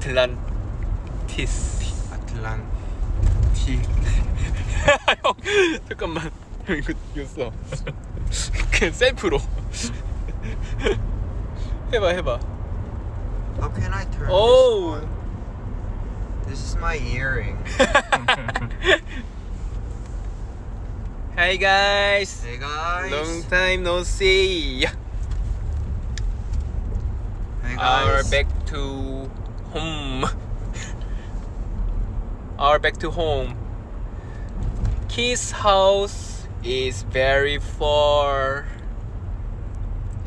아틀란티스 아틀란티 형 잠깐만 형 이거 이거 써 그냥 셀프로 해봐 해봐 How can I turn Oh. this on? This is my earring. Hey guys Hey guys. long time no see Hey Our guys. back to home. Our back to home. Kid's house is very far.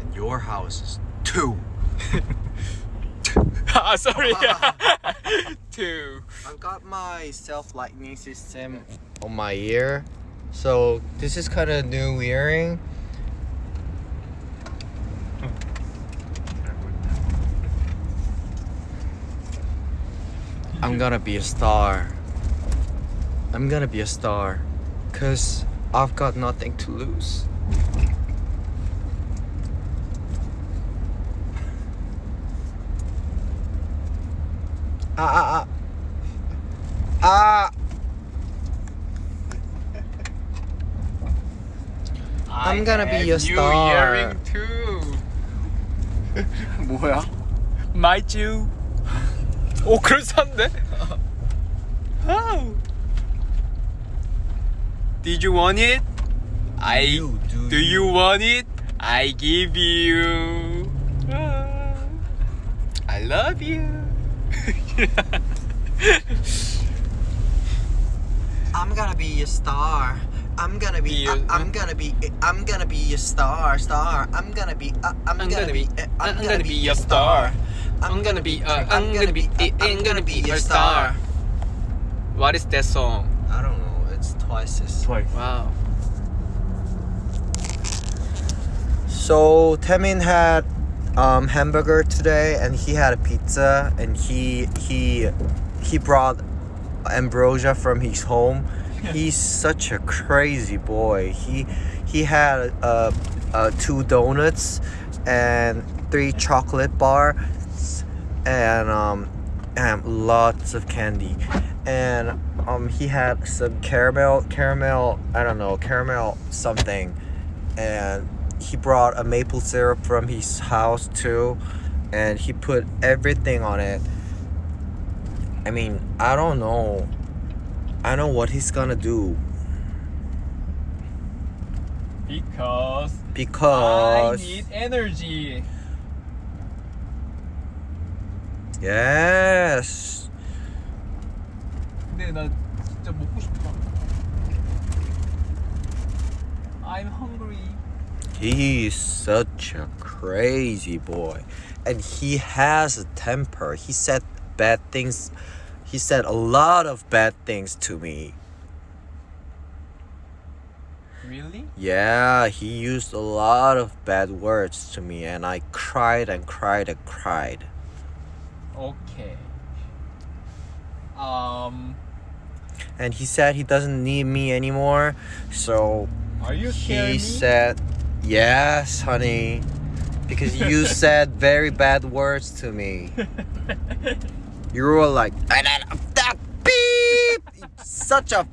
And your house is two. ah, sorry. Two. I've got my self lightning system on my ear. So this is kind of new earring. I'm gonna be a star. I'm gonna be a star. Cause I've got nothing to lose. Ah ah ah. Ah. I'm gonna be a new star. too. 뭐야? My Jew. 오 그럴싸한데? How? Did you want it? I. You, do Do you want it? I give you. Ah. I love you. I'm gonna be a star. I'm gonna be. Be a- I- I'm gonna be. I'm gonna be a star. Star. I'm gonna be. uh, I'm, I'm gonna, gonna be. be- uh, I'm gonna be a star. I'm gonna be. Uh, I'm gonna be. I'm gonna be a star. What is that song? I don't know. It's twice as. Twice. Wow. So Taemin had um, hamburger today, and he had a pizza, and he he he brought ambrosia from his home. He's such a crazy boy. He he had uh, uh, two donuts and three chocolate bars and um and lots of candy and um he had some caramel caramel I don't know caramel something and he brought a maple syrup from his house too and he put everything on it i mean i don't know i know what he's gonna do Because Because. I need energy. yes 근데 나 진짜 먹고 싶다. I'm hungry. he's such a crazy boy and he has a temper he said bad things he said a lot of bad things to me Really? Yeah, he used a lot of bad words to me, and I cried and cried and cried. Okay. Um, And he said he doesn't need me anymore, so are you he said, Yes, honey, because you said very bad words to me. You were like, that beep! Such a.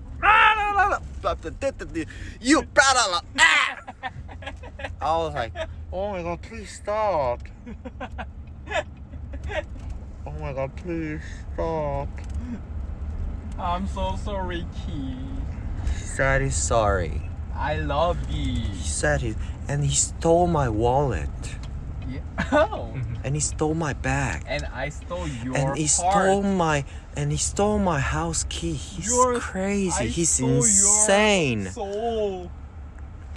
You. I was like, oh my god, please stop. Oh my god, please stop. I'm so sorry, Key. He said he's sorry. I love you. He said he. And he stole my wallet. Yeah. Oh. And he stole my bag. and I stole your and he stole my and he stole my house key. He's Your- crazy. I He's insane.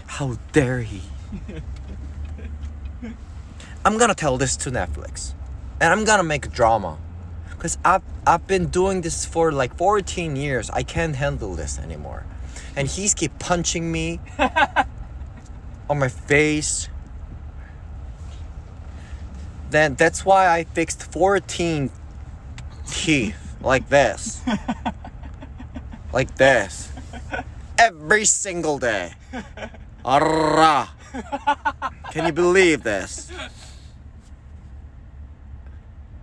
How dare he? I'm gonna tell this to Netflix, and I'm gonna make drama, cause I've I've been doing this for like 14 years. I can't handle this anymore, and he's keep punching me on my face. Then that's why I fixed 14 teeth like this, like this, every single day. Arrah. Can you believe this?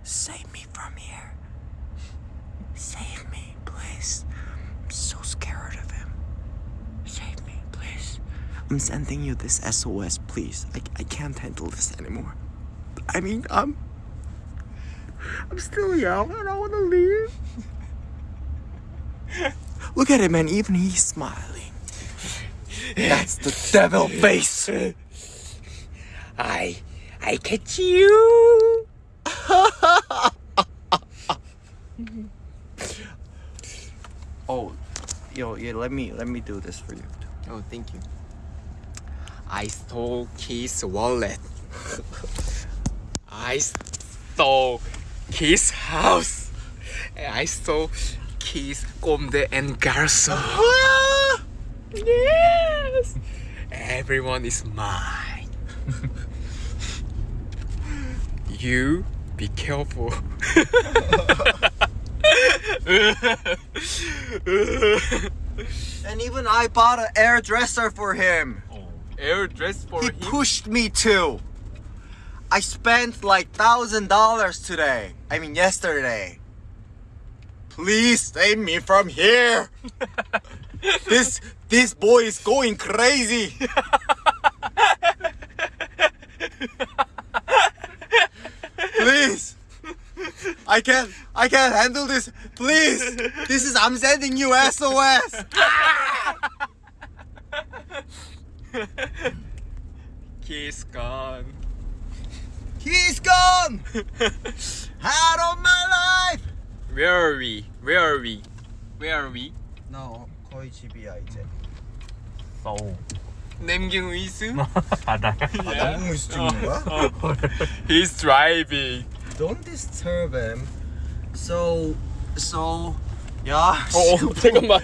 Save me from here. Save me, please. I'm so scared of him. Save me, please. I'm sending you this SOS, please. I, I can't handle this anymore. I mean, I'm. I'm still young and I want to leave. Look at him, and even he's smiling. That's the devil face. I I catch you. Oh, yo, yeah. Let me let me do this for you. Oh, thank you. I stole Keith's wallet. I stole Keith's house. And I stole Keith's Comme des Garçons. yes! Everyone is mine. you be careful. And even I bought an hairdresser for him. Oh, Air dress for He him. pushed me to. I spent like thousand dollars today. I mean yesterday. Please save me from here. this this boy is going crazy. Please. I can't I can't handle this. Please. This is I'm sending you SOS. Keith's gone. He's gone. Out of my life. Where are we? Where are we? Where are we? 나 거의 집이야 이제. 서울 남경 위수? 바다야 아, 남궁에서 찍는 거야? He's driving. Don't disturb him. So, so, 야. 어, 어 잠깐만.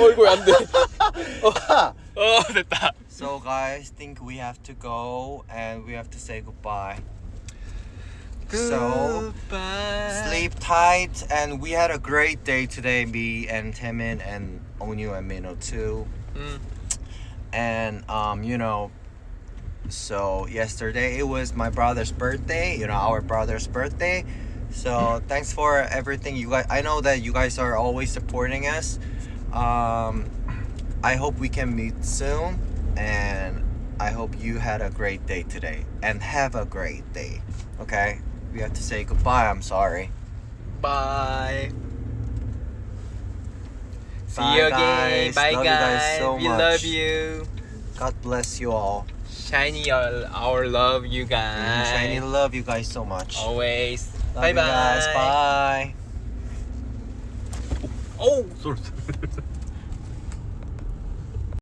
어이구 안 돼. Oh, so guys think we have to go and we have to say goodbye. So sleep tight and we had a great day today me and Taemin and Onew and Minho too. Mm. and um you know so yesterday it was my brother's birthday you know our brother's birthday. So thanks for everything you guys i know that you guys are always supporting us. Um I hope we can meet soon and I hope you had a great day today and have a great day. Okay? We have to say goodbye. I'm sorry. Bye. See Bye, you again. guys. Bye Love you guys guys. so we much. love you. God bless you all. Shiny our, our love you mm, guys. Shiny love you guys so much. Always. Love bye you guys. bye. Bye. Oh. 소리